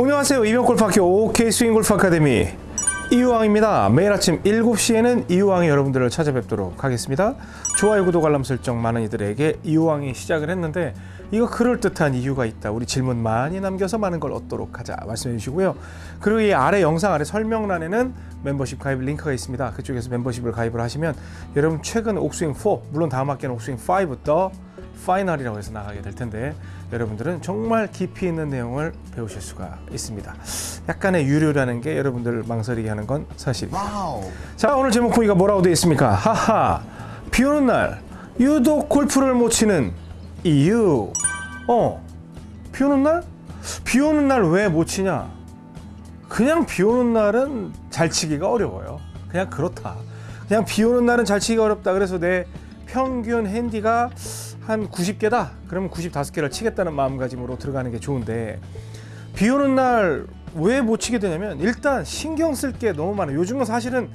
안녕하세요. 이병골프학교 OK 스윙골프 아카데미 이유왕입니다. 매일 아침 7시에는 이유왕이 여러분들을 찾아뵙도록 하겠습니다. 좋아요 구독 알람 설정 많은 이들에게 이유왕이 시작을 했는데 이거 그럴듯한 이유가 있다. 우리 질문 많이 남겨서 많은 걸 얻도록 하자 말씀해 주시고요. 그리고 이 아래 영상 아래 설명란에는 멤버십 가입 링크가 있습니다. 그쪽에서 멤버십을 가입을 하시면 여러분 최근 옥스윙 4 물론 다음 학기는 옥스윙 5부터 파이널이라고 해서 나가게 될 텐데 여러분들은 정말 깊이 있는 내용을 배우실 수가 있습니다. 약간의 유료라는 게 여러분들 망설이게 하는 건 사실입니다. 자 오늘 제목 보기가 뭐라고 되어 있습니까? 하하 비 오는 날 유독 골프를 못 치는 이유 어 비 오는 날? 비 오는 날 왜 못 치냐? 그냥 비 오는 날은 잘 치기가 어려워요. 그냥 그렇다. 그냥 비 오는 날은 잘 치기가 어렵다. 그래서 내 평균 핸디가 한 90개다. 그러면 95개를 치겠다는 마음가짐으로 들어가는 게 좋은데 비 오는 날 왜 못 치게 되냐면 일단 신경 쓸 게 너무 많아요. 요즘은 사실은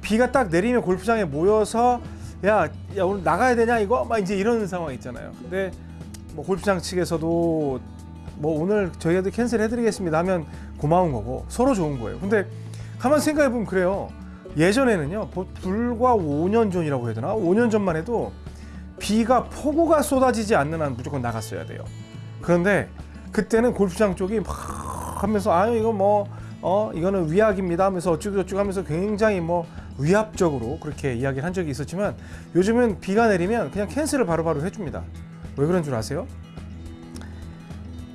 비가 딱 내리면 골프장에 모여서 야, 야 오늘 나가야 되냐 이거 막 이제 이런 상황 있잖아요. 근데 뭐 골프장 측에서도 뭐 오늘 저희한테 캔슬 해드리겠습니다 하면 고마운 거고 서로 좋은 거예요. 근데 가만 생각해 보면 그래요. 예전에는요, 보- 불과 5년 전이라고 해야 되나? 5년 전만 해도 비가 폭우가 쏟아지지 않는 한 무조건 나갔어야 돼요. 그런데 그때는 골프장 쪽이 막 하면서 아유 이거 뭐 어 이거는 위약입니다 하면서 어쩌고 저쩌고 하면서 굉장히 뭐 위압적으로 그렇게 이야기를 한 적이 있었지만 요즘은 비가 내리면 그냥 캔슬을 바로바로 해줍니다. 왜 그런 줄 아세요?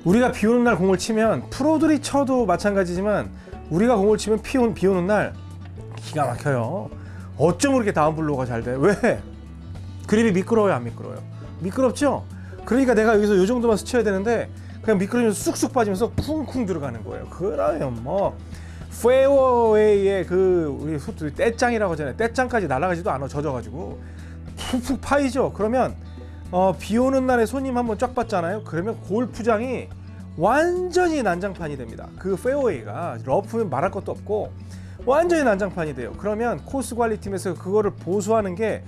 우리가 비 오는 날 공을 치면 프로들이 쳐도 마찬가지지만 우리가 공을 치면 비 오는 날 기가 막혀요. 어쩜 그렇게 down blow가 잘 돼? 왜? 그립이 미끄러워요, 안 미끄러워요? 미끄럽죠? 그러니까 내가 여기서 이 정도만 스쳐야 되는데 그냥 미끄러지면서 쑥쑥 빠지면서 쿵쿵 들어가는 거예요. 그러면 뭐 페어웨이에 그 우리 소위 떼짱이라고 하잖아요. 떼짱까지 날아가지도 않아 젖어가지고 푹푹 파이죠. 그러면 어, 비 오는 날에 손님 한번 쫙 봤잖아요. 그러면 골프장이 완전히 난장판이 됩니다. 그 페어웨이가 러프면 말할 것도 없고 완전히 난장판이 돼요. 그러면 코스 관리팀에서 그거를 보수하는 게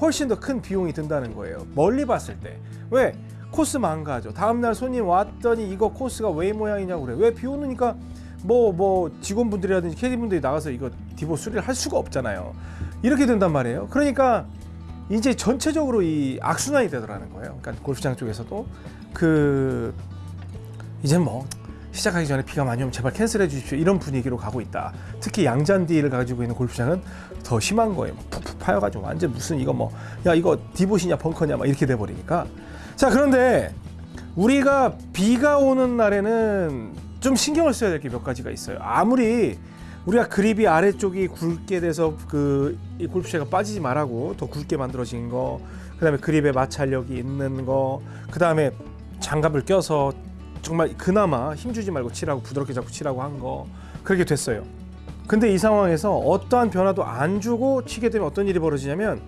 훨씬 더 큰 비용이 든다는 거예요. 멀리 봤을 때. 왜? 코스 망가져. 다음날 손님 왔더니 이거 코스가 왜 이 모양이냐고 그래. 왜 비 오니까 뭐, 뭐, 직원분들이라든지 캐디분들이 나가서 이거 divot 수리를 할 수가 없잖아요. 이렇게 된단 말이에요. 그러니까 이제 전체적으로 이 악순환이 되더라는 거예요. 그러니까 골프장 쪽에서도 그 이제 뭐 시작하기 전에 비가 많이 오면 제발 캔슬해 주십시오 이런 분위기로 가고 있다. 특히 양잔디를 가지고 있는 골프장은 더 심한 거예요. 막 푹푹 파여가지고 완전 무슨 이거 뭐 야 이거 디봇이냐 벙커냐 막 이렇게 돼 버리니까. 자 그런데 우리가 비가 오는 날에는 좀 신경을 써야 될 게 몇 가지가 있어요. 아무리 우리가 그립이 아래쪽이 굵게 돼서 그 이 골프채가 빠지지 말라고 더 굵게 만들어진 거, 그 다음에 그립에 마찰력이 있는 거, 그 다음에 장갑을 껴서 정말 그나마 힘주지 말고 치라고 부드럽게 잡고 치라고 한 거 그렇게 됐어요. 근데 이 상황에서 어떠한 변화도 안 주고 치게 되면 어떤 일이 벌어지냐면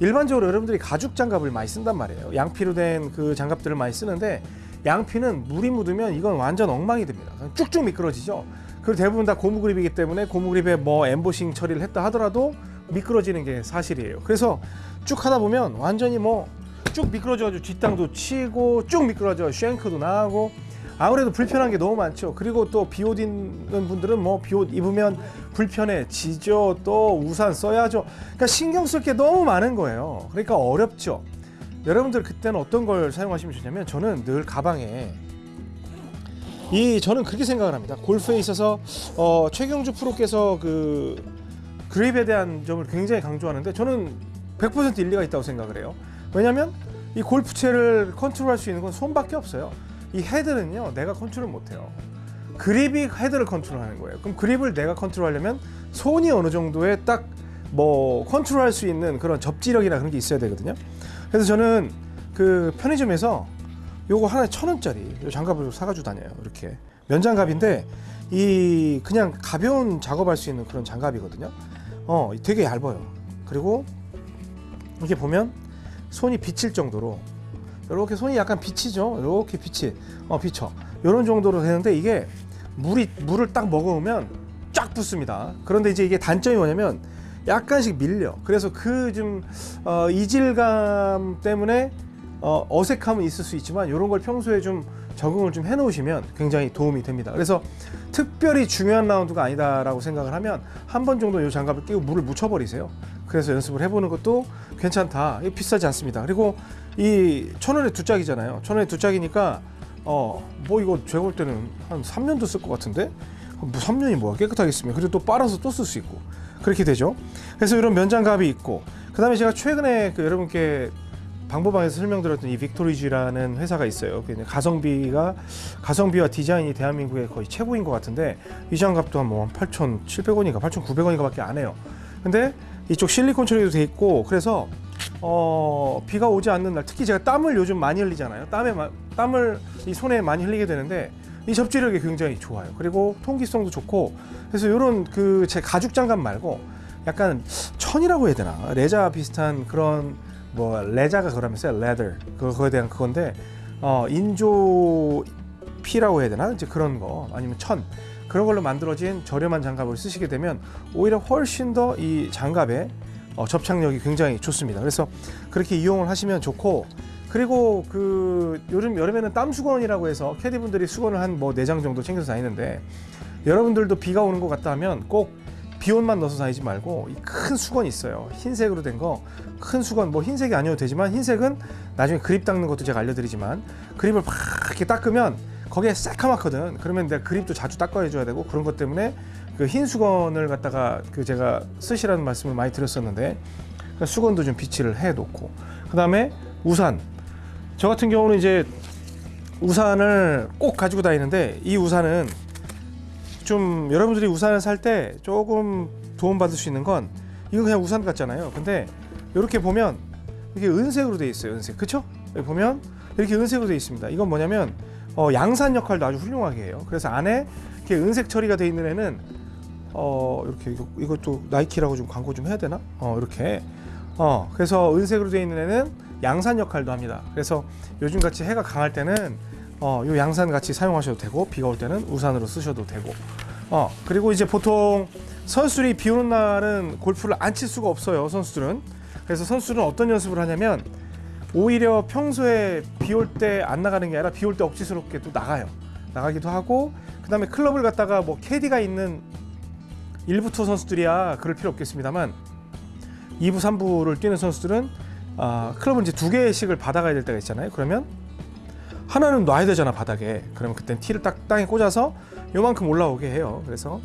일반적으로 여러분들이 가죽 장갑을 많이 쓴단 말이에요. 양피로 된 그 장갑들을 많이 쓰는데 양피는 물이 묻으면 이건 완전 엉망이 됩니다. 쭉쭉 미끄러지죠. 그리고 대부분 다 고무 그립이기 때문에 고무 그립에 뭐 엠보싱 처리를 했다 하더라도 미끄러지는 게 사실이에요. 그래서 쭉 하다 보면 완전히 뭐 쭉 미끄러져가지고 뒷땅도 치고 쭉 미끄러져 쉔크도 나가고 아무래도 불편한 게 너무 많죠. 그리고 또 비 옷 입는 분들은 뭐 비 옷 입으면 불편해 지죠. 또 우산 써야죠. 그러니까 신경 쓸 게 너무 많은 거예요. 그러니까 어렵죠. 여러분들 그때는 어떤 걸 사용하시면 좋냐면 저는 늘 가방에 이 저는 그렇게 생각을 합니다. 골프에 있어서 어, 최경주 프로께서 그 그립에 대한 점을 굉장히 강조하는데 저는 100% 일리가 있다고 생각을 해요. 왜냐하면 이 골프채를 컨트롤할 수 있는 건 손밖에 없어요. 이 헤드는요 내가 컨트롤 못해요. 그립이 헤드를 컨트롤하는 거예요. 그럼 그립을 내가 컨트롤하려면 손이 어느 정도의 딱뭐 컨트롤할 수 있는 그런 접지력이나 그런 게 있어야 되거든요. 그래서 저는 그 편의점에서 요거 하나에 천 원짜리 요 장갑을 사가지고 다녀요. 이렇게 면장갑인데 이 그냥 가벼운 작업할 수 있는 그런 장갑이거든요. 어, 되게 얇아요. 그리고 이렇게 보면 손이 비칠 정도로 이렇게 손이 약간 비치죠. 이렇게 비치, 어 비쳐. 이런 정도로 되는데 이게 물이 물을 딱 먹으면 쫙 붙습니다. 그런데 이제 이게 단점이 뭐냐면 약간씩 밀려. 그래서 그 좀 어, 이질감 때문에 어, 어색함은 있을 수 있지만 이런 걸 평소에 좀 적응을 좀 해 놓으시면 굉장히 도움이 됩니다. 그래서 특별히 중요한 라운드가 아니다라고 생각을 하면 한 번 정도 이 장갑을 끼고 물을 묻혀버리세요. 그래서 연습을 해보는 것도 괜찮다. 이거 비싸지 않습니다. 그리고 이 천 원에 두 짝이잖아요. 천 원에 두 짝이니까 어 뭐 이거 제가 볼 때는 한 3년도 쓸 것 같은데 뭐 3년이 뭐야 깨끗하게 쓰면 그리고 또 빨아서 또 쓸 수 있고 그렇게 되죠. 그래서 이런 면장갑이 있고 그 다음에 제가 최근에 그 여러분께 방보방에서 설명드렸던 이 빅토리지라는 회사가 있어요. 그냥 가성비가 가성비와 디자인이 대한민국의 거의 최고인 것 같은데 이 장갑도 한뭐 8,700원인가 8,900원인가밖에 안 해요. 근데 이쪽 실리콘 처리도 돼 있고 그래서 어, 비가 오지 않는 날 특히 제가 땀을 요즘 많이 흘리잖아요. 땀에 마- 땀을 이 손에 많이 흘리게 되는데 이 접지력이 굉장히 좋아요. 그리고 통기성도 좋고 그래서 이런 그 제 가죽 장갑 말고 약간 천이라고 해야 되나 레자 비슷한 그런 뭐 레자가 그러면서 레더 그거에 대한 그건데 어 인조 피라고 해야 되나? 이제 그런 거. 아니면 천. 그런 걸로 만들어진 저렴한 장갑을 쓰시게 되면 오히려 훨씬 더 이 장갑의 어, 접착력이 굉장히 좋습니다. 그래서 그렇게 이용을 하시면 좋고 그리고 그 요즘 여름에는 땀 수건이라고 해서 캐디분들이 수건을 한 뭐 네 장 정도 챙겨서 다니는데 여러분들도 비가 오는 것 같다 하면 꼭 비옷만 넣어서 다니지 말고 이 큰 수건이 있어요. 흰색으로 된 거 큰 수건 뭐 흰색이 아니어도 되지만 흰색은 나중에 그립 닦는 것도 제가 알려드리지만 그립을 팍 이렇게 닦으면 거기에 새카맣거든. 그러면 내가 그립도 자주 닦아줘야 되고 그런 것 때문에 그 흰 수건을 갖다가 그 제가 쓰시라는 말씀을 많이 드렸었는데 그 수건도 좀 비치를 해 놓고 그 다음에 우산 저 같은 경우는 이제 우산을 꼭 가지고 다니는데 이 우산은 좀 여러분들이 우산을 살 때 조금 도움 받을 수 있는 건 이거 그냥 우산 같잖아요. 근데 이렇게 보면 이게 은색으로 돼 있어요. 은색. 그쵸? 여기 보면 이렇게 은색으로 돼 있습니다. 이건 뭐냐면 어, 양산 역할도 아주 훌륭하게 해요. 그래서 안에 이렇게 은색 처리가 돼 있는 애는 어, 이렇게 이거, 이것도 나이키라고 좀 광고 좀 해야 되나? 어, 이렇게. 어, 그래서 은색으로 돼 있는 애는 양산 역할도 합니다. 그래서 요즘 같이 해가 강할 때는 어, 요 양산 같이 사용하셔도 되고 비가 올 때는 우산으로 쓰셔도 되고. 어, 그리고 이제 보통 선수들이 비 오는 날은 골프를 안 칠 수가 없어요. 선수들은. 그래서 선수들은 어떤 연습을 하냐면 오히려 평소에 비 올 때 안 나가는 게 아니라 비 올 때 억지스럽게 또 나가요. 나가기도 하고 그 다음에 클럽을 갖다가 뭐 캐디가 있는 1부 투어 선수들이야 그럴 필요 없겠습니다만 2부, 3부를 뛰는 선수들은 아, 클럽은 이제 두 개씩을 받아가야 될 때가 있잖아요. 그러면 하나는 놔야 되잖아 바닥에. 그러면 그땐 티를 딱 땅에 꽂아서 요만큼 올라오게 해요. 그래서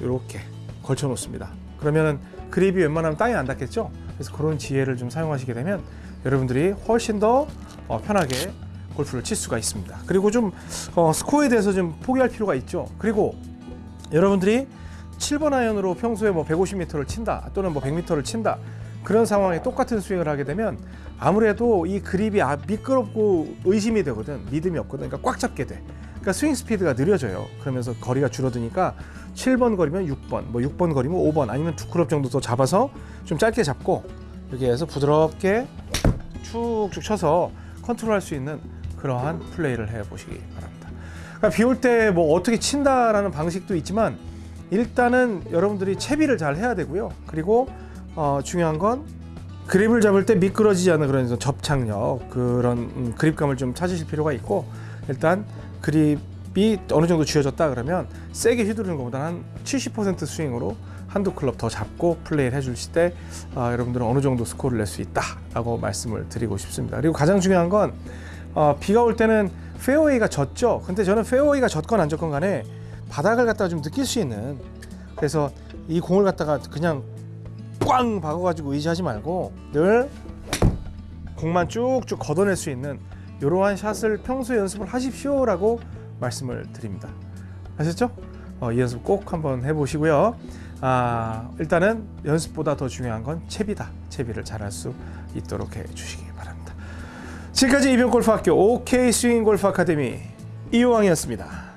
이렇게 걸쳐 놓습니다. 그러면은 그립이 웬만하면 땅에 안 닿겠죠. 그래서 그런 지혜를 좀 사용하시게 되면 여러분들이 훨씬 더 어, 편하게 골프를 칠 수가 있습니다. 그리고 좀 어, 스코어에 대해서 좀 포기할 필요가 있죠. 그리고 여러분들이 7번 아이언으로 평소에 뭐 150m를 친다 또는 뭐 100m를 친다 그런 상황에 똑같은 스윙을 하게 되면 아무래도 이 그립이 아, 미끄럽고 의심이 되거든 믿음이 없거든 그러니까 꽉 잡게 돼 그러니까 스윙 스피드가 느려져요 그러면서 거리가 줄어드니까 7번 거리면 6번 뭐 6번 거리면 5번 아니면 두 클럽 정도 더 잡아서 좀 짧게 잡고 이렇게 해서 부드럽게 쭉쭉 쳐서 컨트롤할 수 있는 그러한 플레이를 해 보시기 바랍니다. 그러니까 비올 때 뭐 어떻게 친다라는 방식도 있지만 일단은 여러분들이 채비를 잘 해야 되고요. 그리고 어, 중요한 건 그립을 잡을 때 미끄러지지 않는 그런 접착력 그런 음, 그립감을 좀 찾으실 필요가 있고 일단 그립이 어느 정도 쥐어졌다 그러면 세게 휘두르는 것보다 한 70% 스윙으로 한두 클럽 더 잡고 플레이를 해주실 때 아, 여러분들은 어느 정도 스코어를 낼 수 있다 라고 말씀을 드리고 싶습니다. 그리고 가장 중요한 건 어, 비가 올 때는 페어웨이가 젖죠. 근데 저는 페어웨이가 젖건 안 젖건 간에 바닥을 갖다가 좀 느낄 수 있는 그래서 이 공을 갖다가 그냥 꽝 박아가지고 의지하지 말고 늘 공만 쭉쭉 걷어낼 수 있는 이러한 샷을 평소에 연습을 하십시오 라고 말씀을 드립니다. 아셨죠? 어, 이 연습 꼭 한번 해보시고요. 아, 일단은 연습보다 더 중요한 건 채비다. 채비를 잘할 수 있도록 해주시기 바랍니다. 지금까지 이병골프학교 OK 스윙 골프 아카데미 이호왕이었습니다.